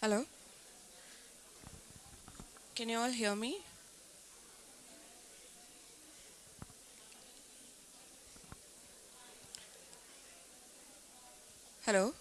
Hello? Can you all hear me? Hello?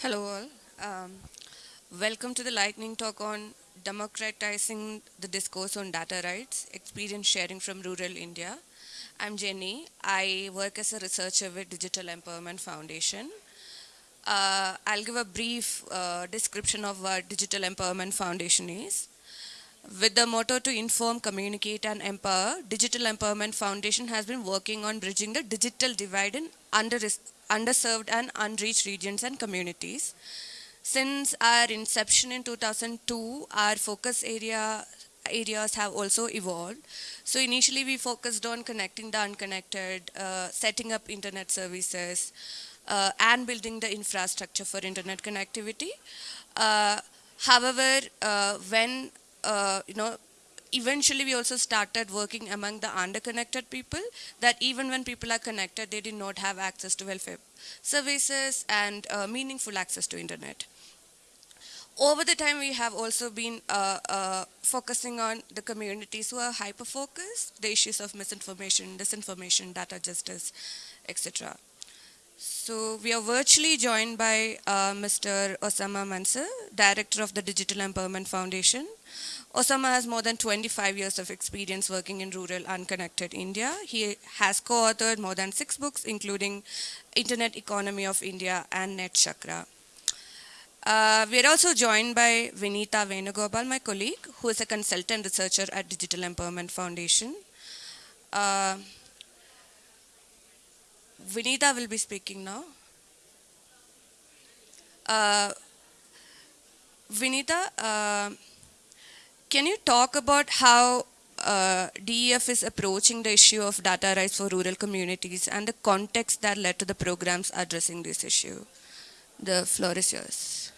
Hello, all. Um, welcome to the lightning talk on democratizing the discourse on data rights, experience sharing from rural India. I'm Jenny. I work as a researcher with Digital Empowerment Foundation. Uh, I'll give a brief uh, description of what Digital Empowerment Foundation is. With the motto to inform, communicate, and empower, Digital Empowerment Foundation has been working on bridging the digital divide in under underserved and unreached regions and communities. Since our inception in 2002, our focus area areas have also evolved. So initially we focused on connecting the unconnected, uh, setting up internet services, uh, and building the infrastructure for internet connectivity. Uh, however, uh, when, uh, you know, eventually we also started working among the underconnected people that even when people are connected, they did not have access to welfare services and uh, meaningful access to internet. Over the time, we have also been uh, uh, focusing on the communities who are hyper-focused, the issues of misinformation, disinformation, data justice, etc. So we are virtually joined by uh, Mr. Osama Manzar, Director of the Digital Empowerment Foundation, Osama has more than 25 years of experience working in rural unconnected India. He has co-authored more than six books, including Internet Economy of India and Net Chakra. Uh, we are also joined by Vinita Venugopal, my colleague, who is a consultant researcher at Digital Empowerment Foundation. Uh, Vinita will be speaking now. Uh, Vinita, uh, can you talk about how uh, DEF is approaching the issue of data rights for rural communities and the context that led to the programs addressing this issue? The floor is yours.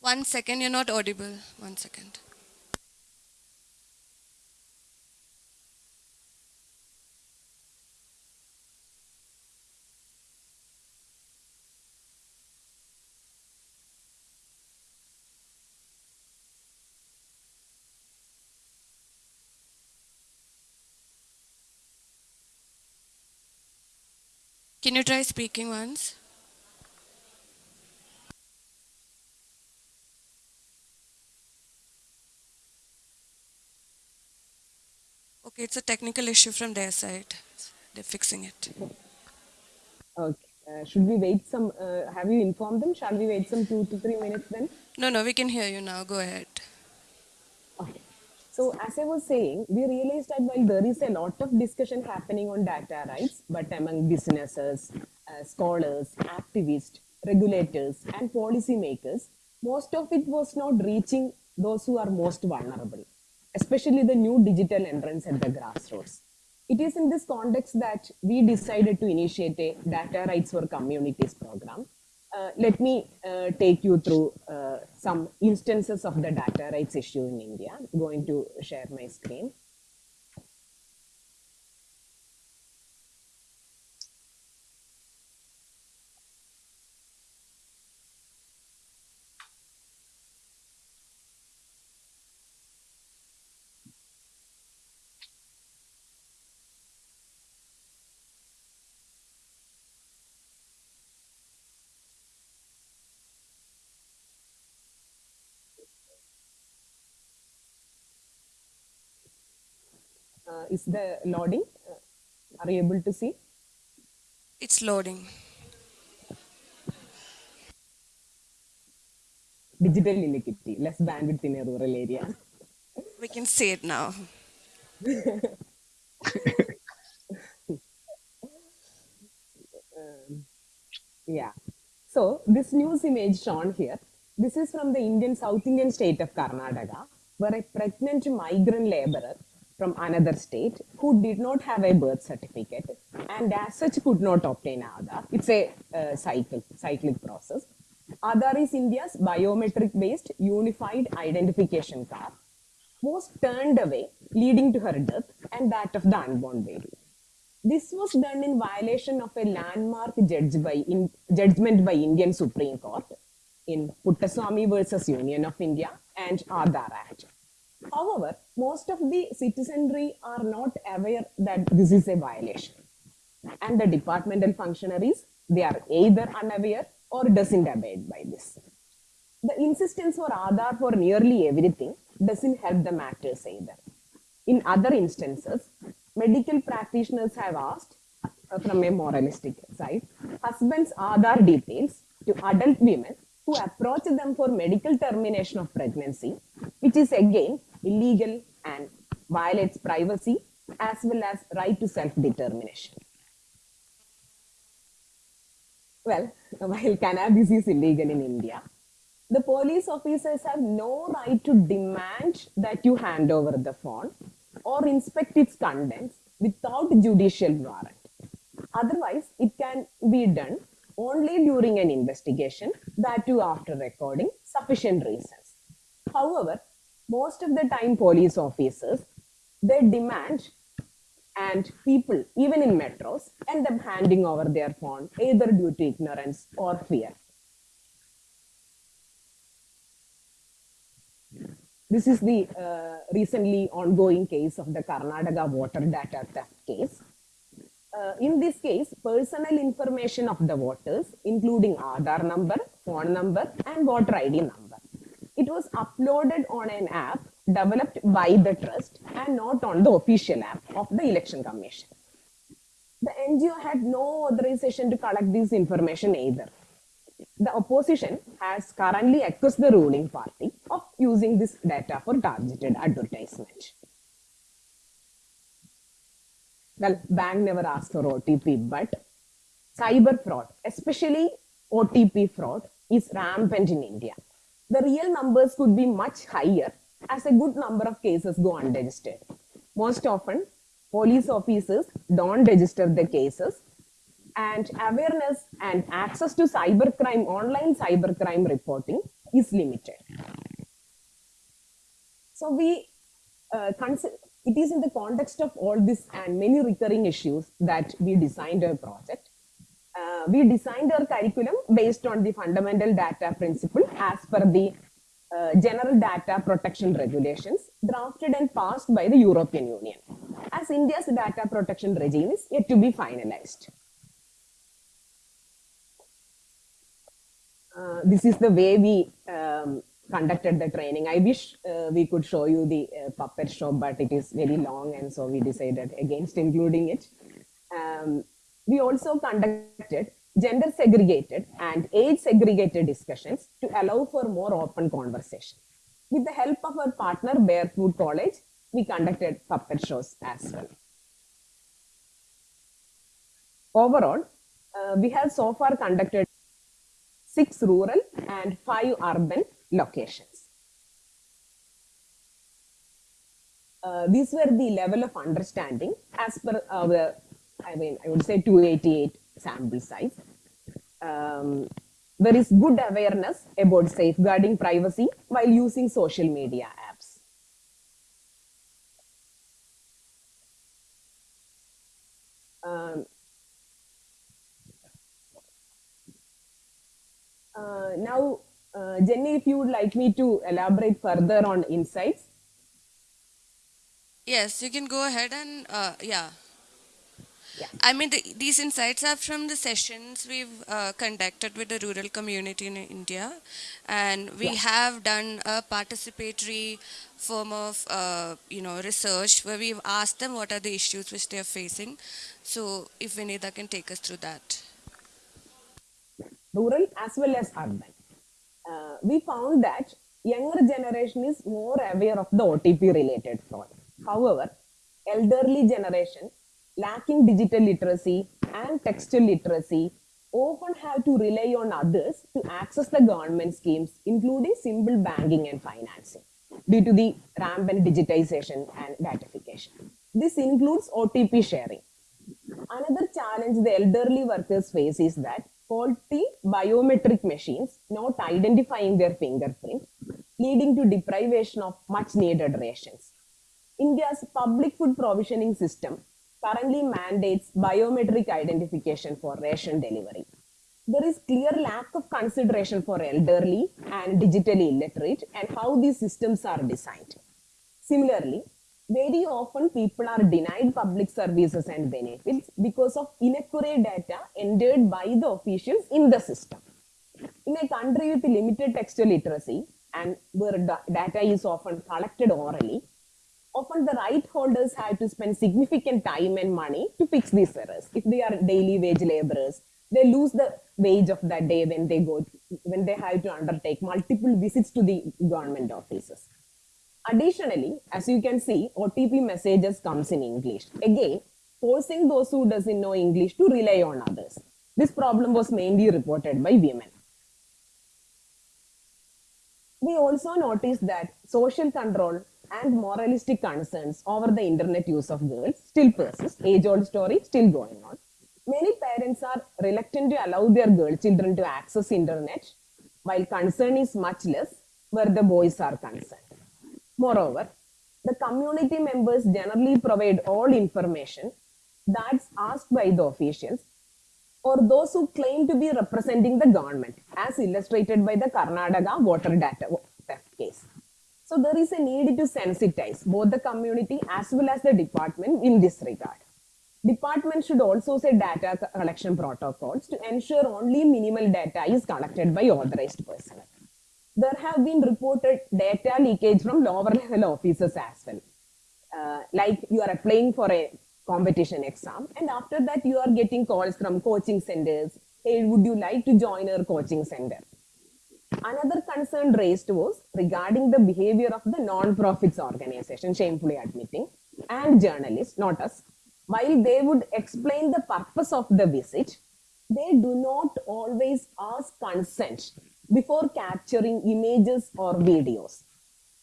One second, you're not audible. One second. Can you try speaking once? Okay, it's a technical issue from their side. They're fixing it. Okay. Uh, should we wait some? Uh, have you informed them? Shall we wait some two to three minutes then? No, no, we can hear you now. Go ahead. So as I was saying, we realized that while there is a lot of discussion happening on data rights, but among businesses, uh, scholars, activists, regulators, and policymakers, most of it was not reaching those who are most vulnerable, especially the new digital entrants at the grassroots. It is in this context that we decided to initiate a data rights for communities program uh, let me uh, take you through uh, some instances of the data rights issue in India. I'm going to share my screen. Is the loading? Uh, are you able to see? It's loading. Digital inequity, less bandwidth in a rural area. We can see it now. Yeah. So this news image shown here, this is from the Indian South Indian state of Karnataka, where a pregnant migrant laborer from another state who did not have a birth certificate and as such could not obtain Aadhaar. It's a uh, cycle, cyclic process. Aadhaar is India's biometric based unified identification card was turned away, leading to her death and that of the unborn baby. This was done in violation of a landmark judge by in, judgment by Indian Supreme Court in Puttaswamy versus Union of India and Aadhaar Act. However, most of the citizenry are not aware that this is a violation. And the departmental functionaries, they are either unaware or doesn't abide by this. The insistence for Aadhaar for nearly everything doesn't help the matters either. In other instances, medical practitioners have asked uh, from a moralistic side, husbands' Aadhaar details to adult women who approach them for medical termination of pregnancy, which is again illegal and violates privacy as well as right to self-determination. Well, while cannabis is illegal in India, the police officers have no right to demand that you hand over the phone or inspect its contents without judicial warrant. Otherwise, it can be done only during an investigation, that too after recording sufficient reasons. However, most of the time police officers, they demand and people, even in metros, end up handing over their phone either due to ignorance or fear. This is the uh, recently ongoing case of the Karnataka voter data theft case. Uh, in this case, personal information of the voters, including Aadhaar number, phone number, and voter ID number. It was uploaded on an app developed by the trust and not on the official app of the election commission. The NGO had no authorization to collect this information either. The opposition has currently accused the ruling party of using this data for targeted advertisement. well, bank never asked for OTP, but cyber fraud, especially OTP fraud, is rampant in India. The real numbers could be much higher as a good number of cases go unregistered. Most often, police officers don't register the cases and awareness and access to cybercrime, online cybercrime reporting is limited. So we uh, consider, it is in the context of all this and many recurring issues that we designed our project. Uh, we designed our curriculum based on the fundamental data principle as per the uh, general data protection regulations drafted and passed by the European Union as India's data protection regime is yet to be finalized. Uh, this is the way we um, conducted the training. I wish uh, we could show you the uh, puppet show, but it is very long, and so we decided against including it. Um, we also conducted gender segregated and age segregated discussions to allow for more open conversation. With the help of our partner Barefoot College, we conducted puppet shows as well. Overall, uh, we have so far conducted six rural and five urban locations. Uh, these were the level of understanding as per our, I mean, I would say 288 sample size. Um, there is good awareness about safeguarding privacy while using social media apps. Um, uh, now, uh, Jenny, if you would like me to elaborate further on insights. Yes, you can go ahead and uh, yeah. Yeah. I mean, the, these insights are from the sessions we've uh, conducted with the rural community in India, and we Yeah. have done a participatory form of, uh, you know, research where we've asked them what are the issues which they are facing. So, if Vinita can take us through that. rural as well as urban. Uh, we found that younger generation is more aware of the OTP related fraud. However, elderly generation lacking digital literacy and textual literacy often have to rely on others to access the government schemes, including simple banking and financing, due to the rampant digitization and datification. This includes OTP sharing. Another challenge the elderly workers face is that faulty biometric machines not identifying their fingerprint, leading to deprivation of much needed rations. India's public food provisioning system currently mandates biometric identification for ration delivery. There is clear lack of consideration for elderly and digitally illiterate and how these systems are designed. Similarly, very often people are denied public services and benefits because of inaccurate data entered by the officials in the system. In a country with limited textual literacy and where da- data is often collected orally, often the right holders have to spend significant time and money to fix these errors. If they are daily wage laborers, they lose the wage of that day when they go when they have to undertake multiple visits to the government offices. Additionally, as you can see, OTP messages comes in English. Again, forcing those who doesn't know English to rely on others. This problem was mainly reported by women. We also noticed that social control and moralistic concerns over the internet use of girls still persist. Age-old story still going on. Many parents are reluctant to allow their girl children to access internet, while concern is much less where the boys are concerned. Moreover, the community members generally provide all information that's asked by the officials or those who claim to be representing the government, as illustrated by the Karnataka voter data theft case. So there is a need to sensitize both the community as well as the department in this regard. Department should also set data collection protocols to ensure only minimal data is collected by authorized personnel. There have been reported data leakage from lower level officers as well. Uh, like you are applying for a competition exam and after that you are getting calls from coaching centers hey would you like to join our coaching center another concern raised was regarding the behavior of the non-profits organization shamefully admitting and journalists not us while they would explain the purpose of the visit, they do not always ask consent before capturing images or videos.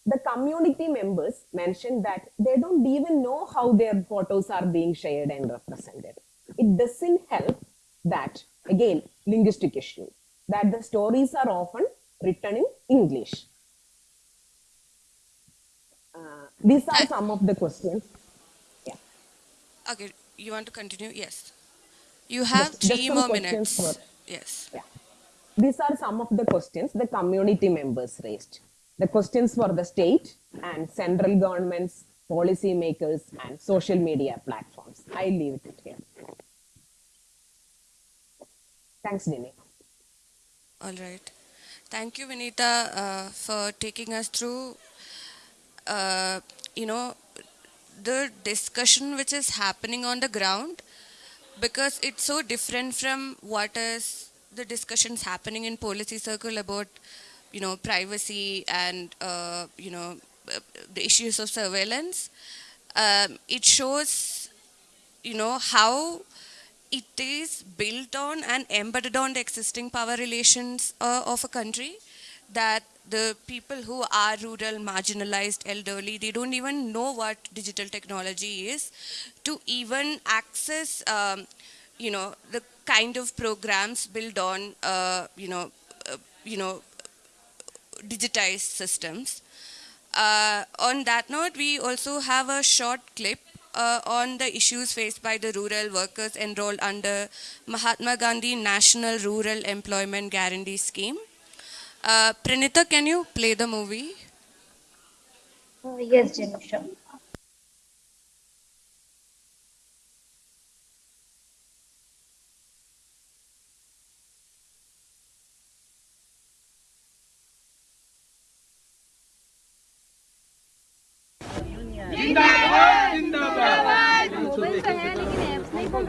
The community members mentioned that they don't even know how their photos are being shared and represented. It doesn't help that, again, linguistic issue, that the stories are often written in English. Uh, these are some of the questions. Yeah. Okay, you want to continue? Yes. You have three more minutes. for- Yes. Yeah. These are some of the questions the community members raised. The questions for the state and central governments, policy makers, and social media platforms. I leave it here. Thanks, Nini. All right. Thank you, Vinita, uh, for taking us through, uh, you know, the discussion which is happening on the ground because it's so different from what is the discussions happening in policy circle about, you know, privacy and, uh, you know, the issues of surveillance. Um, it shows, you know, how it is built on and embedded on the existing power relations uh, of a country that the people who are rural marginalized elderly they don't even know what digital technology is to even access um, you know the kind of programs built on uh, you know uh, you know digitized systems. Uh, on that note, we also have a short clip uh, on the issues faced by the rural workers enrolled under Mahatma Gandhi National Rural Employment Guarantee Scheme. Uh, Pranita, can you play the movie? Uh, yes, Janusha.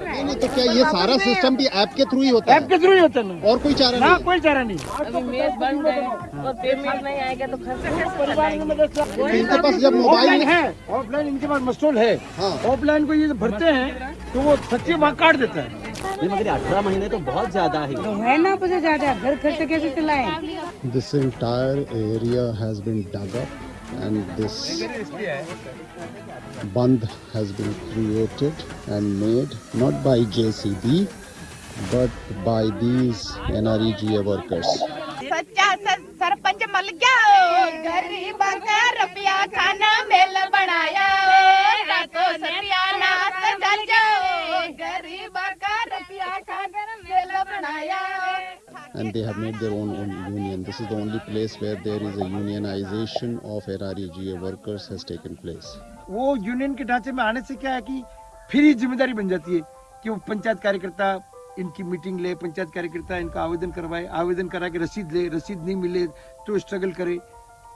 नहीं नहीं तो क्या ये सारा system भी app के through ही होता है? ऐप के थ्रू ही होता है ना? और कोई चारा ना कोई चारा नहीं। अभी मेज बन गए और पेमेंट नहीं आएगा तो खर्च कैसे परिवार में चलाएँगे मतलब तो इनके पास जब मोबाइल है ऑफलाइन इनके पास मस्टोल है। हाँ। ऑफलाइन को ये भरते हैं तो वो सच्ची वहाँ काट देता है। मगर अठारह महीने तो बहुत ज़्यादा है। तो है ना मुझे ज़्यादा? घर खर्च कैसे चलाएँ? This entire area has been dug up. and this band has been created and made not by JCB but by these NREGA workers. सच्चा स- सरपंच मल गया गरीब का रुपया खाना मेल बनाया रातों सत्यानाश चल जाओ गरीब And they have made their own, own union. This is the only place where there is a unionization of NREGA workers has taken place. वो यूनियन के ढांचे में आने से क्या है कि फिर ही ज़िम्मेदारी बन जाती है कि वो पंचायत कार्यकर्ता इनकी मीटिंग ले पंचायत कार्यकर्ता इनका आवेदन करवाए आवेदन करा के रसीद ले रसीद नहीं मिले तो स्ट्रगल करे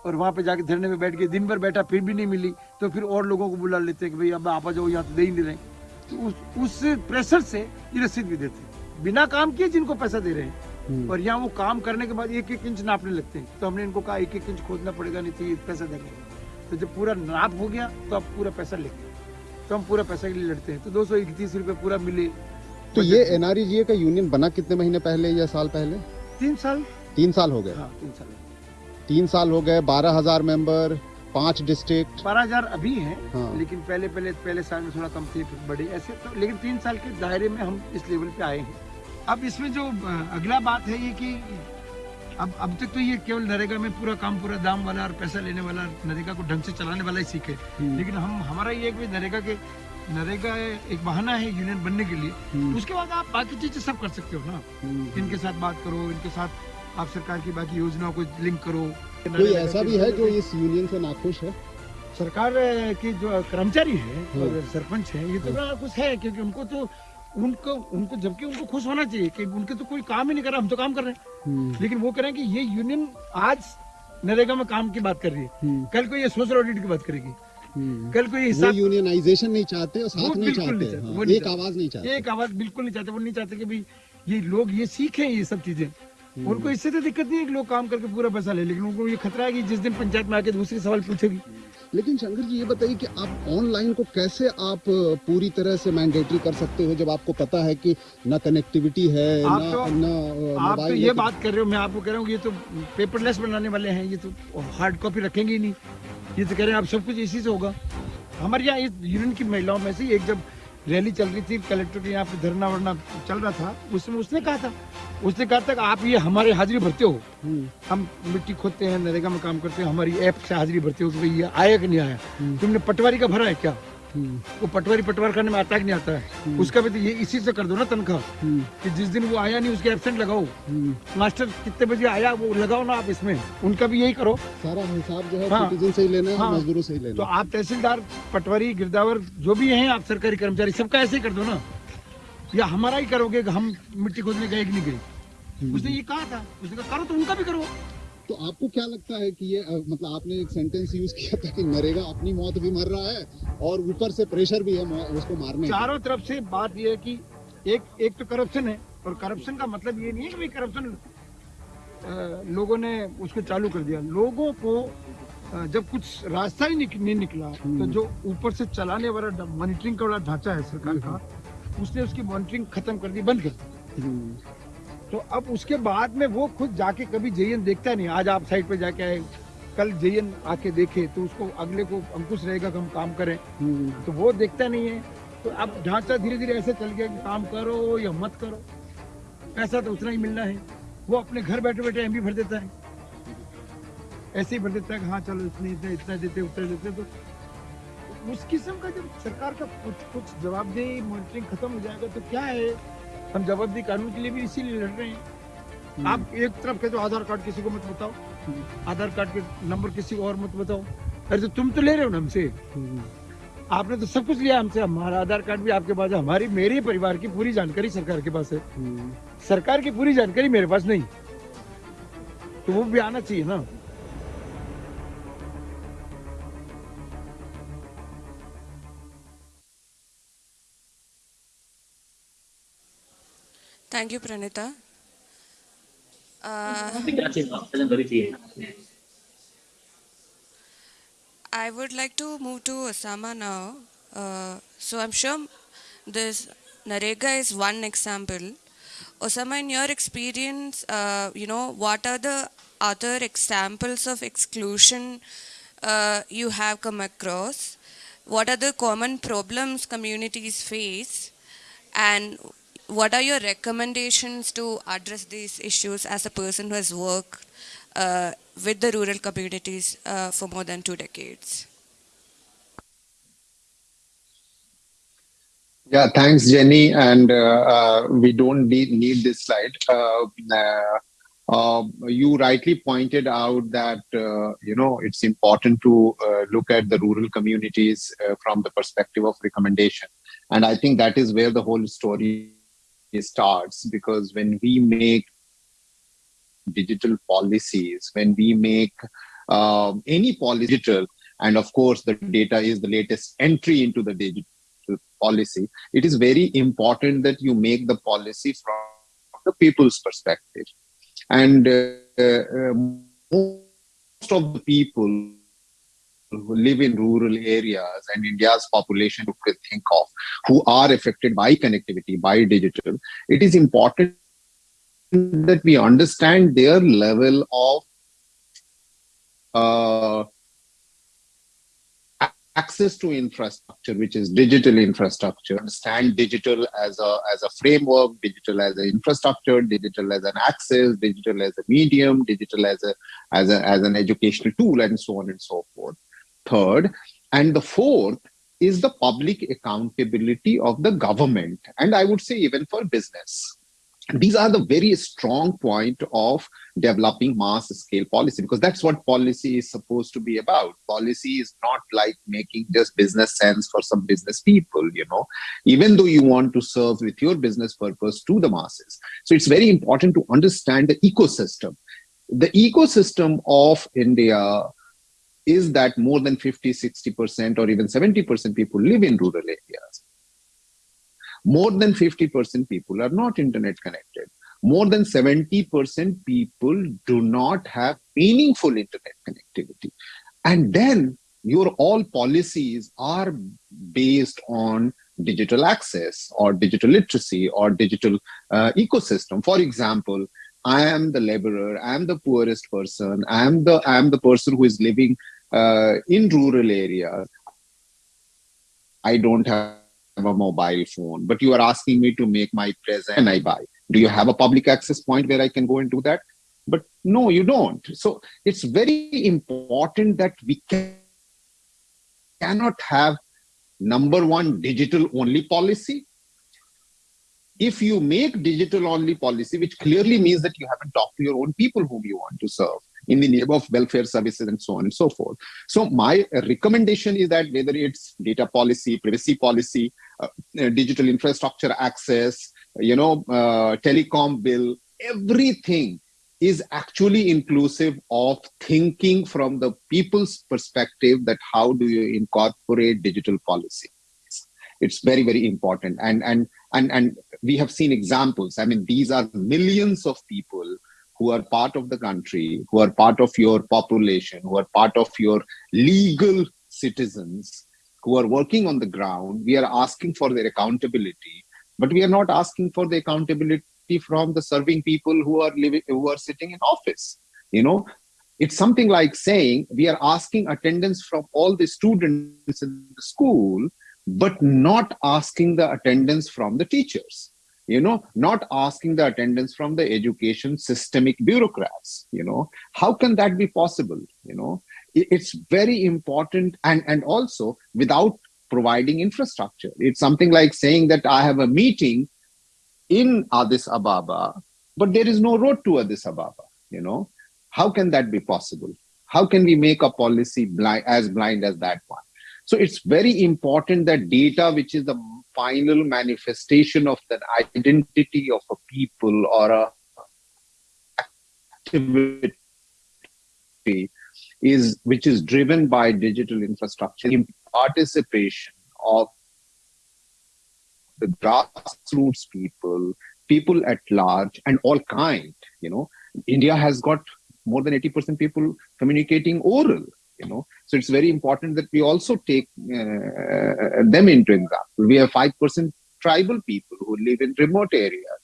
और वहाँ पे जाके धरने में बैठ के दिन भर बैठा फिर भी नहीं मिली तो फिर और लोगों को बुला लेते हैं कि भाई अब आप आ जाओ यहाँ तो दे ही नहीं रहे तो उस उस प्रेशर से ये रसीद भी देते हैं बिना काम किए जिनको पैसा दे रहे हैं। और यहाँ वो काम करने के बाद एक एक इंच नापने लगते हैं। तो हमने इनको कहा एक एक इंच खोदना पड़ेगा नहीं तो ये पैसा देंगे तो जब पूरा नाप हो गया तो आप पूरा पैसा लेंगे। तो हम पूरा पैसा के लिए लड़ते हैं। तो दो सौ इकतीस रुपये पूरा मिले। तो ये एनआरईजीए का यूनियन बना कितने महीने पहले या साल पहले? तीन साल। तीन साल हो गए। हाँ तीन साल। तीन साल हो गए बारह हज़ार मेंबर पाँच डिस्ट्रिक्ट। बारह हज़ार अभी हैं हाँ। लेकिन पहले पहले पहले साल में थोड़ा कम थे फिर बड़े ऐसे तो लेकिन तीन साल के दायरे में हम इस लेवल पे आए हैं। अब इसमें जो अगला बात है ये कि अब अब तक तो ये केवल नरेगा में पूरा काम पूरा दाम वाला और पैसा लेने वाला नरेगा को ढंग से चलाने वाला ही सीखे लेकिन हम हमारा ये है कि नरेगा के नरेगा एक बहाना है यूनियन बनने के लिए। उसके बाद आप बाकी चीज़ें सब कर सकते हो ना। इनके साथ बात करो इनके साथ आप सरकार की बाकी योजनाओं को लिंक करो। कोई ऐसा भी है जो इस यूनियन से नाखुश है? सरकार के जो कर्मचारी है और सरपंच है ये तो कुछ है क्योंकि उनको तो उनको उनको जबकि उनको खुश होना चाहिए कि उनके तो कोई काम ही नहीं कर रहा हम तो काम कर रहे हैं। लेकिन वो कह रहे हैं कि ये यूनियन आज नरेगा में काम की बात कर रही है। कल को ये सोशल ऑडिट की बात करेगी। कल को ये वो हिसाब यूनियनाइजेशन नहीं चाहते और साथ नहीं बिल्कुल नहीं चाहते चाहते, हाँ, नहीं एक आवाज़ नहीं चाहते। एक आवाज़ बिल्कुल नहीं चाहते वो नहीं चाहते कि भाई ये लोग ये सीखें ये सब चीज़ें। उनको इससे तो दिक्कत नहीं है कि लोग काम करके पूरा पैसा ले लेकिन उनको ये खतरा है कि जिस दिन पंचायत में आके दूसरी सवाल पूछेगी। लेकिन शंकर जी ये बताइए कि आप ऑनलाइन को कैसे आप पूरी तरह से मैंडेटरी कर सकते हो जब आपको पता है कि ना कनेक्टिविटी है आप ना तो- ना आप तो ये है, बात कर रहे हो मैं आपको कह रहा हूँ ये तो पेपरलेस बनाने वाले हैं ये तो हार्ड कॉपी रखेंगे ही नहीं। ये तो कह रहे हैं आप सब कुछ इसी से होगा। हमारे यहाँ इस यूनियन की महिलाओं में से एक जब रैली चल रही थी कलेक्टर के यहाँ पे धरना वरना चल रहा था। उसमें उसने कहा था? उसने कहा था कि आप ये हमारे हाजिरी भरते हो। हम्म, हम मिट्टी खोदते हैं नरेगा में काम करते हैं हमारी ऐप से हाजिरी भरते हो कि भाई ये आया कि नहीं आया? हम्म। तुमने पटवारी का भरा है क्या? वो पटवारी पटवार करने में आता है कि नहीं आता है। उसका भी तो ये इसी से कर दो ना तनख्वाह। हम्म, कि जिस दिन वो आया नहीं उसके एबसेंट लगाओ। हम्म। मास्टर कितने बजे आया वो लगाओ ना आप इसमें। उनका भी यही करो। सारा हिसाब जो है हाँ। से ही लेना है हाँ। मजदूरों से ही तो लेना है। आप तहसीलदार पटवारी गिरदावर जो भी हैं आप सरकारी कर्मचारी सबका ऐसे ही कर दो ना। या हमारा ही करोगे हम मिट्टी खोदने गए कि नहीं गए। उसने ये कहा था। उसने कहा करो तो उनका भी करो। तो आपको क्या लगता है कि ये मतलब आपने एक सेंटेंस यूज़ किया था कि नरेगा अपनी मौत भी मर रहा है और ऊपर से प्रेशर भी है उसको मारने चारों तरफ़ से बात ये है कि एक एक तो करप्शन है और करप्शन का मतलब ये नहीं है कि करप्शन लोगों ने उसको चालू कर दिया। लोगों को जब कुछ रास्ता ही निक, नहीं निकला तो जो ऊपर से चलाने वाला मॉनिटरिंग का वाला ढांचा है सरकार का उसने उसकी मॉनिटरिंग खत्म कर दी बंद कर दी। हम्म, तो अब उसके बाद में वो खुद जाके कभी जेएन देखता नहीं। आज आप साइड पे जाके आए कल जेएन आके देखे तो उसको अगले को अंकुश रहेगा कि हम काम करें। हम्म, तो वो देखता नहीं है। तो अब ढांचा धीरे धीरे ऐसे चल गया कि काम करो या मत करो। पैसा तो उतना ही मिलना है। वो अपने घर बैठे बैठे एम भर देता है। ऐसे ही भर देता है कि हाँ चलो इतने इतने इतना देते उतना देते। तो उस किस्म का जब सरकार का कुछ कुछ जवाबदेही मॉनिटरिंग खत्म हो जाएगा तो क्या है? हम जवाबदेही कानून के लिए भी इसीलिए लड़ रहे हैं। आप एक तरफ़ कहते हो आधार कार्ड किसी को मत बताओ आधार कार्ड के नंबर किसी को और मत बताओ। अरे तो तुम तो ले रहे हो ना हमसे। हम्म, आपने तो सब कुछ लिया हमसे। हमारा आधार कार्ड भी आपके पास है। हमारी मेरे परिवार की पूरी जानकारी सरकार के पास है। हम्म। सरकार की पूरी जानकारी मेरे पास नहीं। तो वो भी आना चाहिए ना। Thank you, Pranita. Uh, I would like to move to Osama now. Uh, so I'm sure this NREGA is one example. Osama, in your experience, uh, you know, what are the other examples of exclusion uh, you have come across? What are the common problems communities face? And what are your recommendations to address these issues as a person who has worked uh, with the rural communities uh, for more than two decades? Yeah, thanks, Jenny. And uh, uh, we don't need, need this slide. Uh, uh, you rightly pointed out that you know it's important to look at the rural communities from the perspective of recommendation, and I think that is where the whole story starts. Because when we make digital policies, when we make um, any policy digital, and of course the data is the latest entry into the digital policy, it is very important that you make the policy from the people's perspective. And uh, uh, most of the people who live in rural areas and India's population you could think of who are affected by connectivity, by digital, it is important that we understand their level of uh, access to infrastructure, which is digital infrastructure. Understand digital as a as a framework, digital as an infrastructure, digital as an access, digital as a medium, digital as a as a as an educational tool, and so on and so forth. Third, and the fourth is the public accountability of the government, and I would say even for business. These are the very strong point of developing mass scale policy because that's what policy is supposed to be about. Policy is not like making just business sense for some business people you know. Even though you want to serve with your business purpose to the masses. So it's very important to understand the ecosystem. The ecosystem of india is that more than 50 60% or even 70% people live in rural areas more than 50% people are not internet connected. More than 70% people do not have meaningful internet connectivity. And then your all policies are based on digital access or digital literacy or digital uh, ecosystem. For example, I am the laborer, I am the poorest person, I am the I am the person who is living uh, in rural areas. I don't have a mobile phone, but you are asking me to make my present and I buy. Do you have a public access point where I can go and do that? But no, you don't. So it's very important that we can, cannot have number one digital only policy if you make digital only policy, which clearly means that you haven't talked to your own people whom you want to serve in the name of welfare services and so on and so forth. So my recommendation is that whether it's data policy, privacy policy, uh, uh, digital infrastructure access, you know, uh, telecom bill, everything is actually inclusive of thinking from the people's perspective that how do you incorporate digital policy. It's very very important. And and and and we have seen examples. I mean these are millions of people who are part of the country who are part of your population who are part of your legal citizens who are working on the ground we are asking for their accountability but we are not asking for the accountability from the serving people who are living who are sitting in office. You know it's something like saying we are asking attendance from all the students in the school but not asking the attendance from the teachers you know not asking the attendance from the education systemic bureaucrats you know. How can that be possible you know? It's very important and and also without providing infrastructure. It's something like saying that i have a meeting in addis ababa but there is no road to addis ababa you know. How can that be possible? How can we make a policy blind as blind as that one? So it's very important that data, which is the final manifestation of the identity of a people or a activity, is which is driven by digital infrastructure, in participation of the grassroots people, people at large, and all kind. You know, India has got more than 80% people communicating oral you know. So it's very important that we also take uh, them into example. We have 5% tribal people who live in remote areas.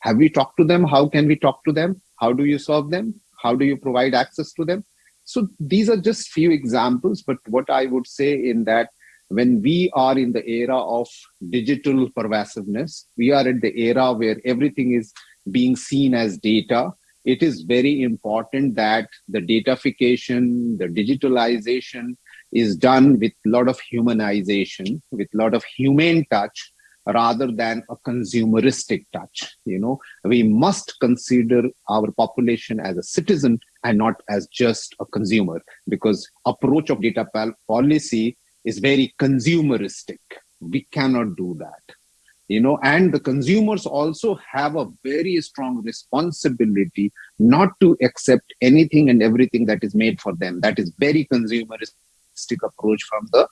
Have we talked to them? How can we talk to them? How do you serve them? How do you provide access to them? So these are just few examples but what i would say in that when we are in the era of digital pervasiveness we are at the era where everything is being seen as data it is very important that the datafication, the digitalization is done with a lot of humanization, with a lot of humane touch, rather than a consumeristic touch. You know, we must consider our population as a citizen and not as just a consumer, because approach of data policy is very consumeristic. We cannot do that you know and the consumers also have a very strong responsibility not to accept anything and everything that is made for them. That is very consumeristic approach from the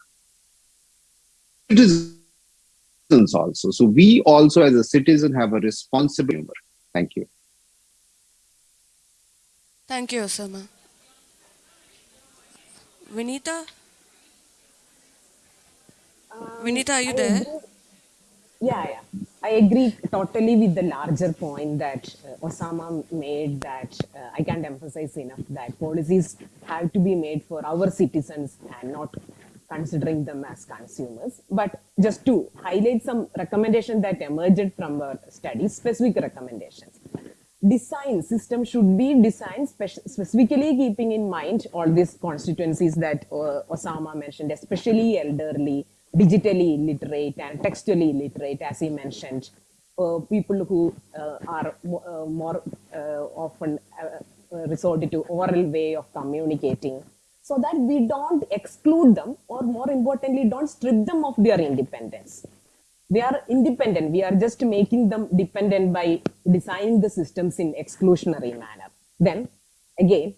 citizens also. So we also as a citizen have a responsibility thank you. Thank you osama. Vinita? Um, vinita are you there? agree- Yeah, yeah. I agree totally with the larger point that uh, Osama made that uh, I can't emphasize enough that policies have to be made for our citizens and not considering them as consumers. But just to highlight some recommendations that emerged from our study, specific recommendations. Design system should be designed spec- specifically keeping in mind all these constituencies that uh, Osama mentioned, especially elderly, digitally illiterate and textually illiterate, as he mentioned, uh, people who uh, are uh, more uh, often uh, uh, resorted to oral way of communicating, so that we don't exclude them, or more importantly, don't strip them of their independence. They are independent. We are just making them dependent by designing the systems in exclusionary manner. Then, again,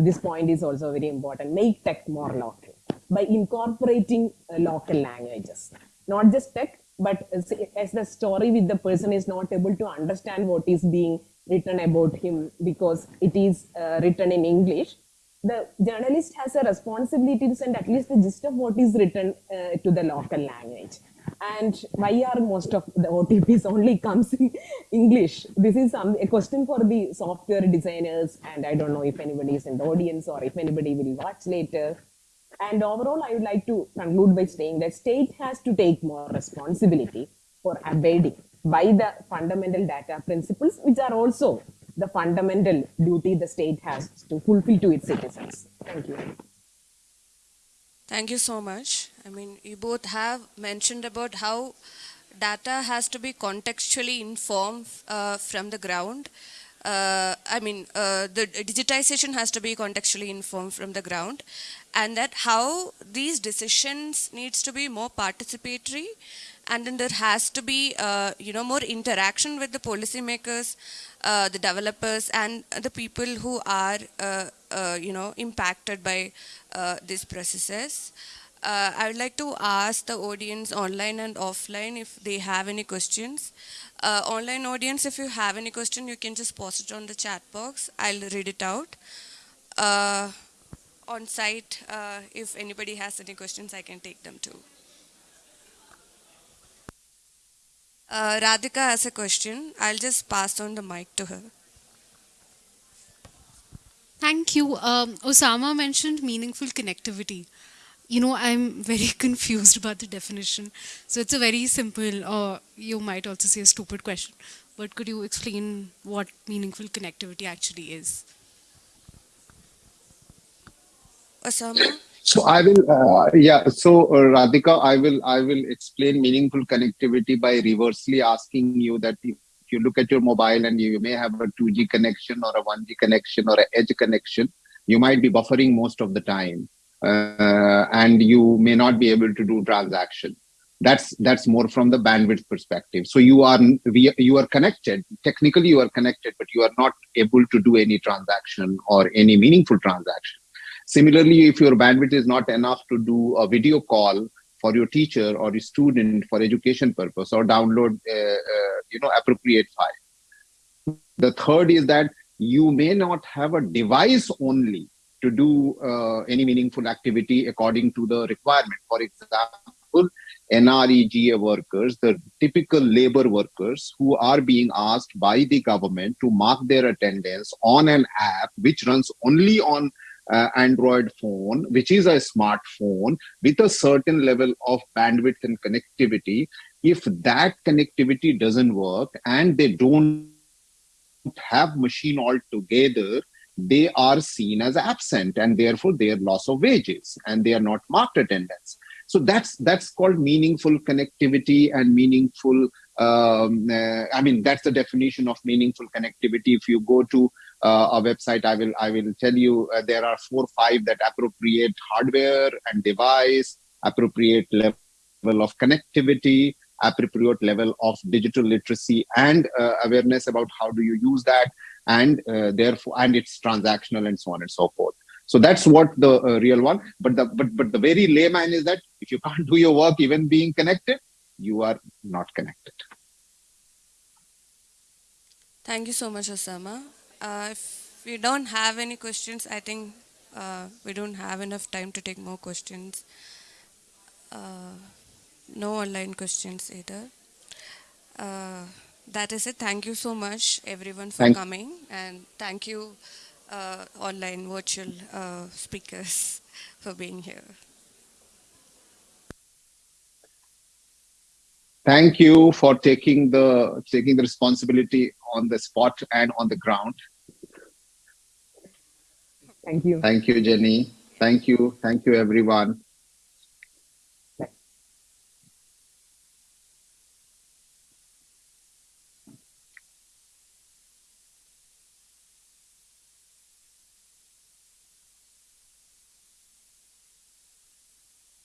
this point is also very important. Make tech more local by incorporating uh, local languages. Not just tech, but as, as the story with the person is not able to understand what is being written about him because it is uh, written in English, the journalist has a responsibility to send at least the gist of what is written uh, to the local language. And why are most of the OTPs only comes in English? This is some, a question for the software designers, and I don't know if anybody is in the audience or if anybody will watch later. And overall, I would like to conclude by saying that state has to take more responsibility for abiding by the fundamental data principles, which are also the fundamental duty the state has to fulfill to its citizens. Thank you. Thank you so much. I mean, you both have mentioned about how data has to be contextually informed uh, from the ground. Uh, I mean, uh, the digitization has to be contextually informed from the ground, and that how these decisions needs to be more participatory, and then there has to be, uh, you know, more interaction with the policymakers, uh, the developers, and the people who are, uh, uh, you know, impacted by uh, these processes. Uh, I would like to ask the audience online and offline if they have any questions. Online audience, if you have any question, you can just post it on the chat box. I'll read it out. On site, uh, if anybody has any questions, I can take them too. Uh, Radhika has a question. I'll just pass on the mic to her. Thank you. Um, Osama mentioned meaningful connectivity. You know, I'm very confused about the definition. So it's a very simple, or you might also say a stupid question. But could you explain what meaningful connectivity actually is? Osama? So I will, uh, yeah. So uh, Radhika, I will, I will explain meaningful connectivity by reversely asking you that if you look at your mobile and you may have a 2G connection or a 1G connection or an edge connection, you might be buffering most of the time, uh, and you may not be able to do transaction. That's that's more from the bandwidth perspective. So you are we, you are connected. Technically, you are connected, but you are not able to do any transaction or any meaningful transaction. Similarly, if your bandwidth is not enough to do a video call for your teacher or your student for education purpose or download, uh, uh, you know, appropriate file. The third is that you may not have a device only to do uh, any meaningful activity according to the requirement. For example, NREGA workers, the typical labor workers who are being asked by the government to mark their attendance on an app which runs only on uh, Android phone, which is a smartphone with a certain level of bandwidth and connectivity. If that connectivity doesn't work and they don't have machine altogether, they are seen as absent and therefore their loss of wages and they are not marked attendance. So that's that's called meaningful connectivity and meaningful. Um, uh, I mean, that's the definition of meaningful connectivity. If you go to a website, I will I will tell you uh, there are four five that appropriate hardware and device, appropriate level of connectivity, appropriate level of digital literacy and uh, awareness about how do you use that, and uh, therefore and it's transactional and so on and so forth. So that's what the uh, real one. But the but but the very layman is that if you can't do your work even being connected, you are not connected. Thank you so much, Osama. Uh, if we don't have any questions, I think uh, we don't have enough time to take more questions. Uh, no online questions either. Uh, that is it. Thank you so much, everyone, for Thank- coming, and thank you, uh, online virtual uh, speakers, for being here. Thank you for taking the taking the responsibility on the spot and on the ground. Thank you. Thank you, Jenny. Thank you. Thank you, everyone.